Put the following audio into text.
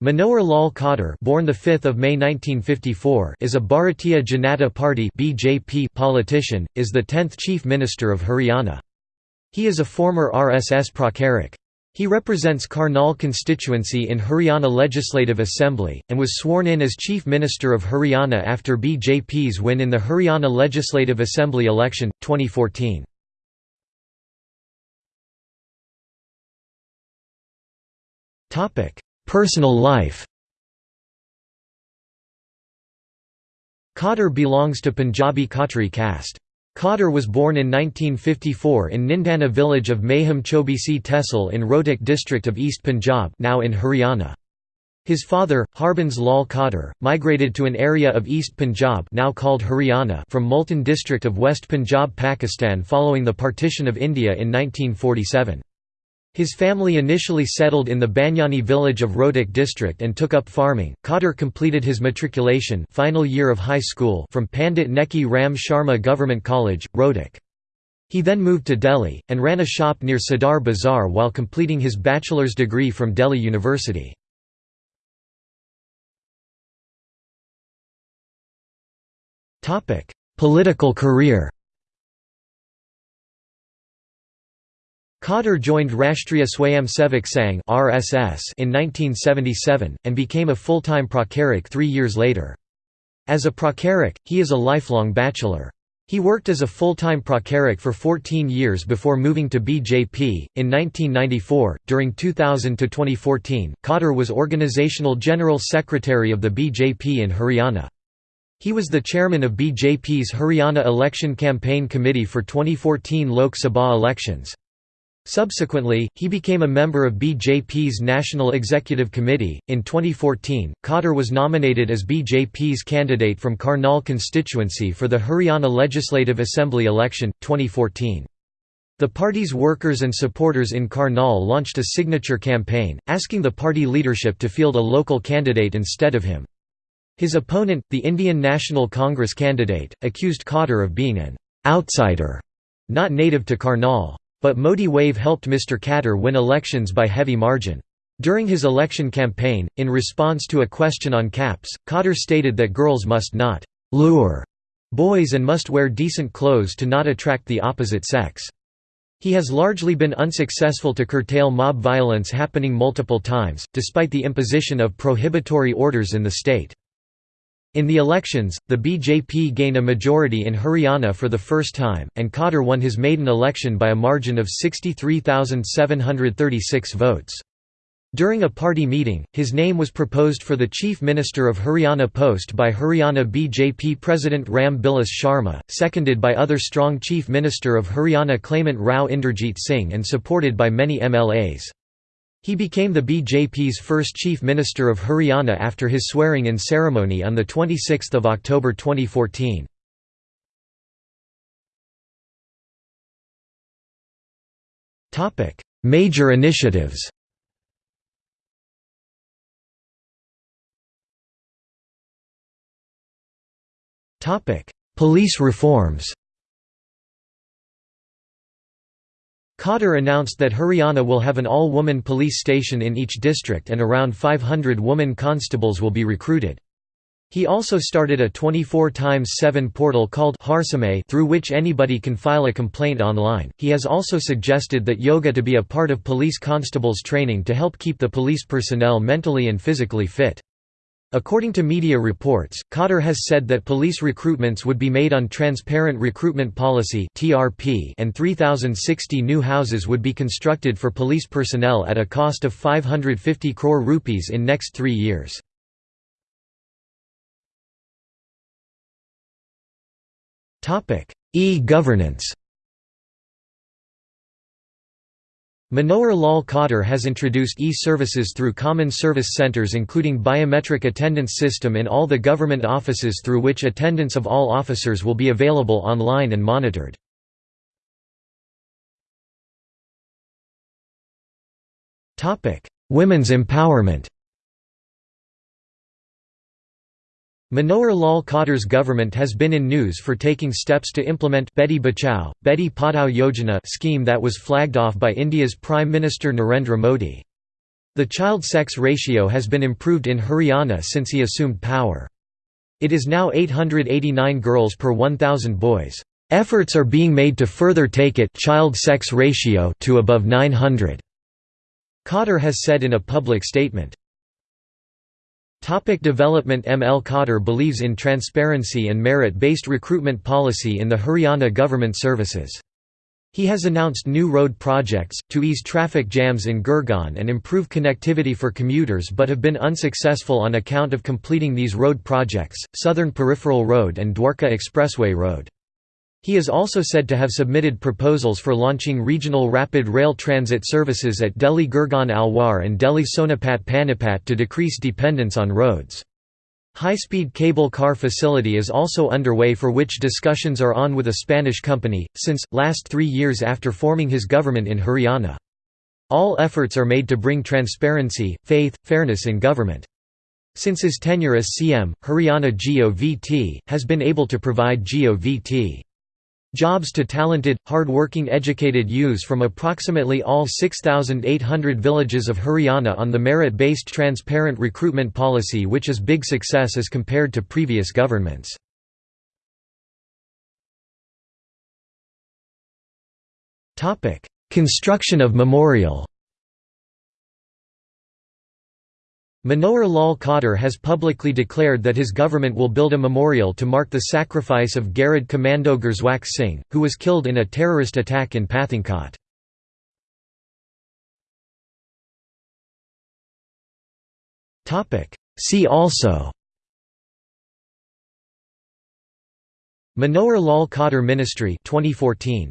Manohar Lal Khattar born the 5th of May 1954 is a Bharatiya Janata Party (BJP) politician is the 10th chief minister of Haryana. He is a former RSS pracharak He represents Karnal constituency in Haryana Legislative Assembly and was sworn in as chief minister of Haryana after BJP's win in the Haryana Legislative Assembly election 2014 Topic Personal life Khattar belongs to Punjabi Khatri caste. Khattar was born in 1954 in Nindana village of Maham Chobisi Tehsil in Rohtak district of East Punjab now in Haryana. His father, Harbans Lal Khattar, migrated to an area of East Punjab now called Haryana from Multan district of West Punjab Pakistan following the partition of India in 1947. His family initially settled in the Banyani village of Rohtak district and took up farming. Khattar completed his matriculation final year of high school from Pandit Neki Ram Sharma Government College, Rohtak. He then moved to Delhi, and ran a shop near Sadar Bazaar while completing his bachelor's degree from Delhi University. Political career Khattar joined Rashtriya Swayamsevak Sangh in 1977 and became a full-time pracharak 3 years later. As a pracharak, he is a lifelong bachelor. He worked as a full-time pracharak for 14 years before moving to BJP. In 1994, during 2000 to 2014, Khattar was organizational general secretary of the BJP in Haryana. He was the chairman of BJP's Haryana Election Campaign Committee for 2014 Lok Sabha elections. Subsequently, he became a member of BJP's National Executive Committee. In 2014, Khattar was nominated as BJP's candidate from Karnal constituency for the Haryana Legislative Assembly election, 2014. The party's workers and supporters in Karnal launched a signature campaign, asking the party leadership to field a local candidate instead of him. His opponent, the Indian National Congress candidate, accused Khattar of being an outsider, not native to Karnal. But Modi wave helped Mr. Khattar win elections by heavy margin. During his election campaign, in response to a question on caps, Khattar stated that girls must not «lure» boys and must wear decent clothes to not attract the opposite sex. He has largely been unsuccessful to curtail mob violence happening multiple times, despite the imposition of prohibitory orders in the state. In the elections, the BJP gained a majority in Haryana for the first time, and Khattar won his maiden election by a margin of 63,736 votes. During a party meeting, his name was proposed for the Chief Minister of Haryana post by Haryana BJP President Ram Bilas Sharma, seconded by other strong Chief Minister of Haryana claimant Rao Inderjeet Singh and supported by many MLAs. He became the BJP's first Chief Minister of Haryana after his swearing-in ceremony on 26 October 2014. Major initiatives Police reforms Khattar announced that Haryana will have an all-woman police station in each district and around 500 woman constables will be recruited. He also started a 24 x 7 portal called Harsamay through which anybody can file a complaint online. He has also suggested that yoga to be a part of police constables training to help keep the police personnel mentally and physically fit. According to media reports, Khattar has said that police recruitments would be made on Transparent Recruitment Policy and 3,060 new houses would be constructed for police personnel at a cost of 550 crore rupees in next three years. E-governance Manohar Lal Khattar has introduced e-services through common service centres including biometric attendance system in all the government offices through which attendance of all officers will be available online and monitored. Women's empowerment Manohar Lal Khattar's government has been in news for taking steps to implement Beti Bachao, Beti Padhao Yojana scheme that was flagged off by India's Prime Minister Narendra Modi. The child-sex ratio has been improved in Haryana since he assumed power. It is now 889 girls per 1,000 boys. Efforts are being made to further take it child-sex ratio to above 900. Khattar has said in a public statement. Topic development ML Khattar believes in transparency and merit-based recruitment policy in the Haryana government services. He has announced new road projects, to ease traffic jams in Gurgaon and improve connectivity for commuters but have been unsuccessful on account of completing these road projects, Southern Peripheral Road and Dwarka Expressway Road. He is also said to have submitted proposals for launching regional rapid rail transit services at Delhi Gurgaon Alwar and Delhi Sonipat Panipat to decrease dependence on roads. High-speed cable car facility is also underway for which discussions are on with a Spanish company, since, last three years after forming his government in Haryana. All efforts are made to bring transparency, faith, fairness in government. Since his tenure as CM, Haryana GOVT, has been able to provide GOVT. Jobs to talented, hard-working educated youths from approximately all 6,800 villages of Haryana on the merit-based transparent recruitment policy which is big success as compared to previous governments. Construction of memorial Manohar Lal Khattar has publicly declared that his government will build a memorial to mark the sacrifice of Garud Commando Gursewak Singh, who was killed in a terrorist attack in Pathankot. See also Manohar Lal Khattar Ministry 2014